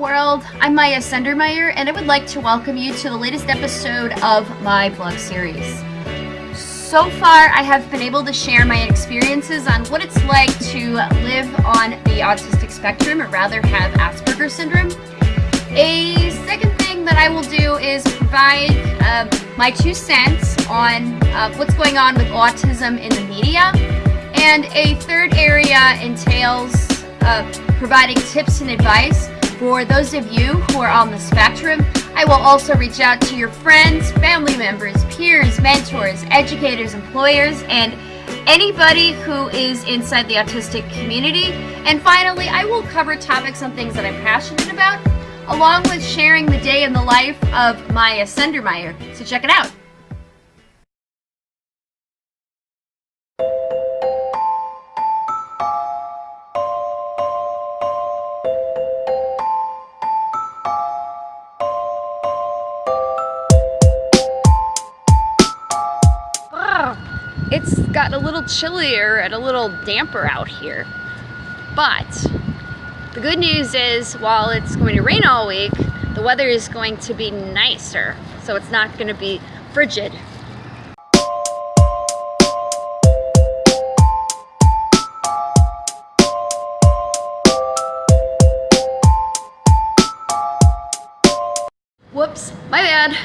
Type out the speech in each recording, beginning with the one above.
World, I'm Maya Sendermeyer and I would like to welcome you to the latest episode of my blog series. So far I have been able to share my experiences on what it's like to live on the autistic spectrum or rather have Asperger's syndrome. A second thing that I will do is provide uh, my two cents on uh, what's going on with autism in the media. And a third area entails uh, providing tips and advice for those of you who are on the spectrum. I will also reach out to your friends, family members, peers, mentors, educators, employers, and anybody who is inside the autistic community. And finally, I will cover topics on things that I'm passionate about, along with sharing the day in the life of Maya Sendermeyer. So check it out. It's gotten a little chillier and a little damper out here. But the good news is while it's going to rain all week, the weather is going to be nicer. So it's not going to be frigid. Whoops, my bad.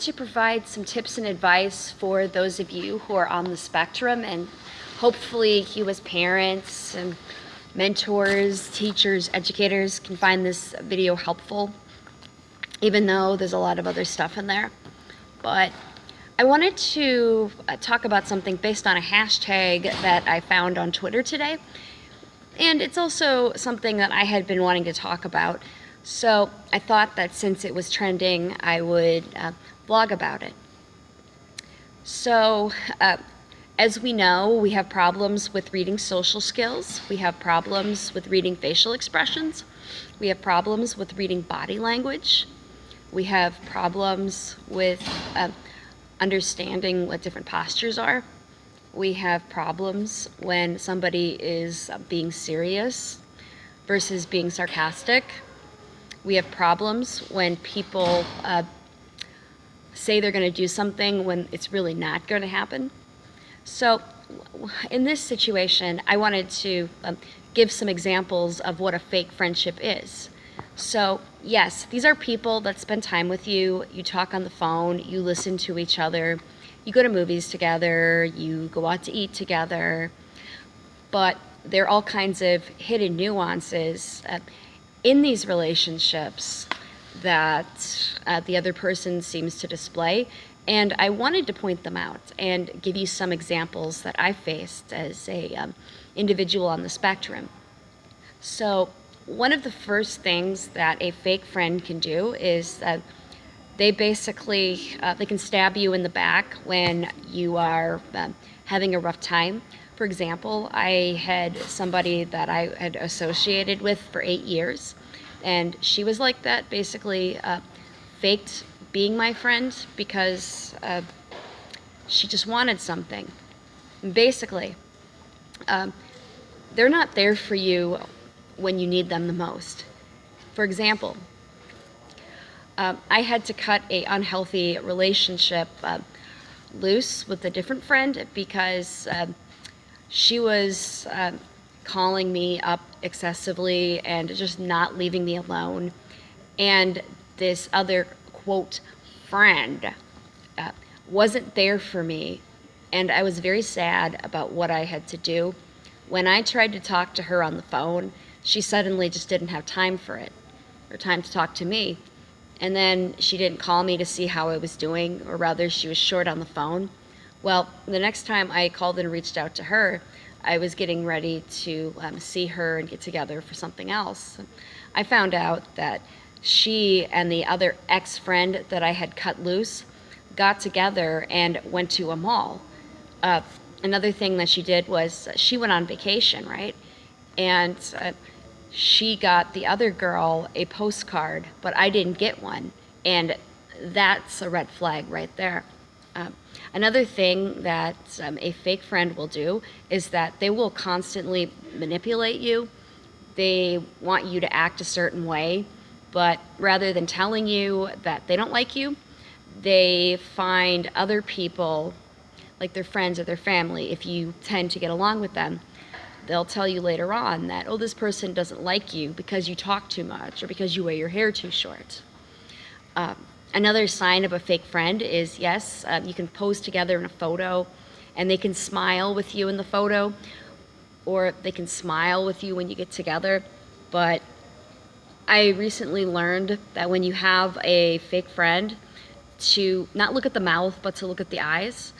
To provide some tips and advice for those of you who are on the spectrum and hopefully you as parents and mentors, teachers, educators can find this video helpful even though there's a lot of other stuff in there. But I wanted to uh, talk about something based on a hashtag that I found on Twitter today. And it's also something that I had been wanting to talk about so I thought that since it was trending, I would uh, blog about it. So uh, as we know, we have problems with reading social skills. We have problems with reading facial expressions. We have problems with reading body language. We have problems with uh, understanding what different postures are. We have problems when somebody is being serious versus being sarcastic. We have problems when people uh, say they're going to do something when it's really not going to happen. So in this situation, I wanted to um, give some examples of what a fake friendship is. So yes, these are people that spend time with you, you talk on the phone, you listen to each other, you go to movies together, you go out to eat together, but there are all kinds of hidden nuances. Uh, in these relationships that uh, the other person seems to display. And I wanted to point them out and give you some examples that I faced as a um, individual on the spectrum. So one of the first things that a fake friend can do is that they basically, uh, they can stab you in the back when you are uh, having a rough time. For example, I had somebody that I had associated with for eight years, and she was like that, basically uh, faked being my friend because uh, she just wanted something. basically, um, they're not there for you when you need them the most. For example, uh, I had to cut a unhealthy relationship uh, loose with a different friend because um, she was calling me up excessively and just not leaving me alone. And this other, quote, friend uh, wasn't there for me. And I was very sad about what I had to do. When I tried to talk to her on the phone, she suddenly just didn't have time for it, or time to talk to me. And then she didn't call me to see how I was doing, or rather, she was short on the phone. Well, the next time I called and reached out to her, I was getting ready to um, see her and get together for something else. I found out that she and the other ex-friend that I had cut loose got together and went to a mall. Uh, another thing that she did was she went on vacation, right? And uh, she got the other girl a postcard, but I didn't get one. And that's a red flag right there. Um, another thing that um, a fake friend will do is that they will constantly manipulate you. They want you to act a certain way, but rather than telling you that they don't like you, they find other people, like their friends or their family, if you tend to get along with them, they'll tell you later on that, oh, this person doesn't like you because you talk too much or because you wear your hair too short. Um, another sign of a fake friend is, yes, um, you can pose together in a photo and they can smile with you in the photo or they can smile with you when you get together. But I recently learned that when you have a fake friend, to not look at the mouth, but to look at the eyes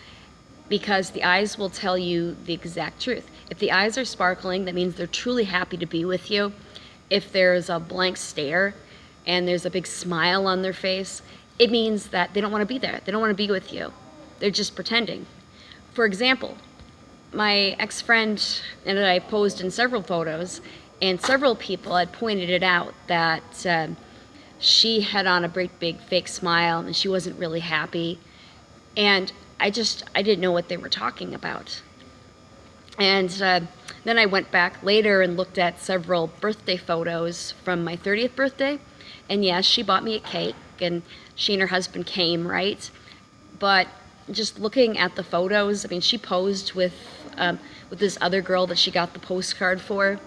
because the eyes will tell you the exact truth. If the eyes are sparkling, that means they're truly happy to be with you. If there's a blank stare and there's a big smile on their face, it means that they don't want to be there. They don't want to be with you. They're just pretending. For example, my ex-friend and I posed in several photos and several people had pointed it out that uh, she had on a great big fake smile and she wasn't really happy. And I just, I didn't know what they were talking about. And uh, then I went back later and looked at several birthday photos from my 30th birthday. And yes, she bought me a cake and she and her husband came, right? But just looking at the photos, I mean, she posed with, um, with this other girl that she got the postcard for.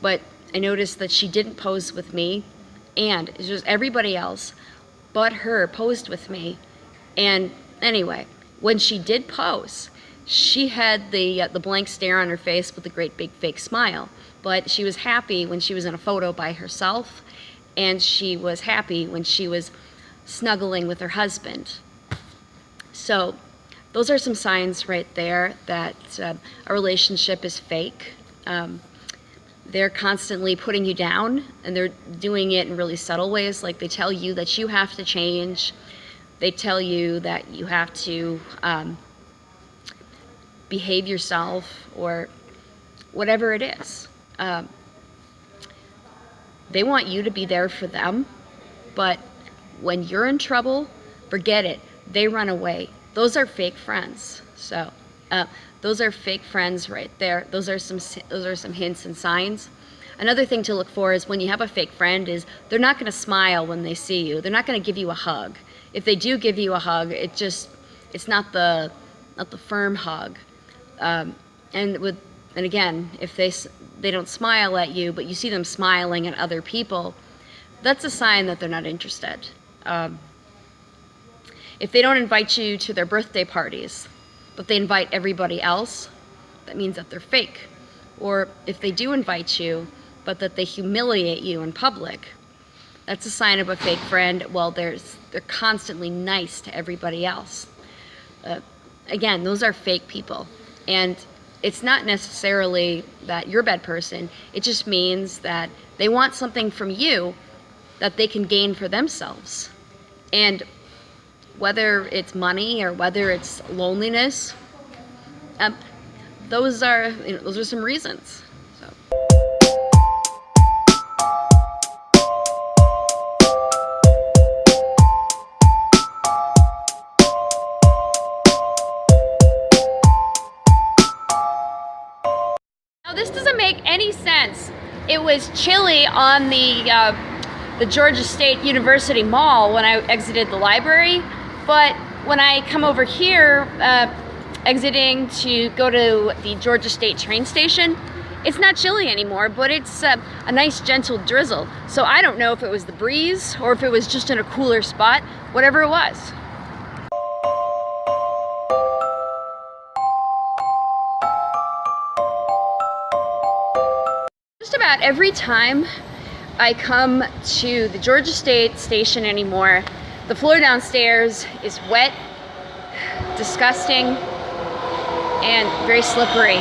But I noticed that she didn't pose with me and it was everybody else but her posed with me. And Anyway, when she did pose, she had the, uh, the blank stare on her face with a great big fake smile. But she was happy when she was in a photo by herself, and she was happy when she was snuggling with her husband. So those are some signs right there that uh, a relationship is fake. Um, they're constantly putting you down and they're doing it in really subtle ways like they tell you that you have to change they tell you that you have to um, behave yourself or whatever it is. Um, they want you to be there for them, but when you're in trouble, forget it. They run away. Those are fake friends. So uh, those are fake friends right there. Those are some those are some hints and signs. Another thing to look for is when you have a fake friend is they're not going to smile when they see you. They're not going to give you a hug if they do give you a hug, it just it's not the not the firm hug. Um, and with and again, if they they don't smile at you, but you see them smiling at other people, that's a sign that they're not interested. Um, if they don't invite you to their birthday parties, but they invite everybody else, that means that they're fake. Or if they do invite you, but that they humiliate you in public, that's a sign of a fake friend. Well, there's, they're constantly nice to everybody else. Uh, again, those are fake people. And it's not necessarily that you're a bad person. It just means that they want something from you that they can gain for themselves. And whether it's money or whether it's loneliness, um, those are you know, those are some reasons. this doesn't make any sense. It was chilly on the, uh, the Georgia State University Mall when I exited the library, but when I come over here, uh, exiting to go to the Georgia State train station, it's not chilly anymore, but it's uh, a nice gentle drizzle. So I don't know if it was the breeze or if it was just in a cooler spot, whatever it was. Just about every time I come to the Georgia State station anymore, the floor downstairs is wet, disgusting, and very slippery.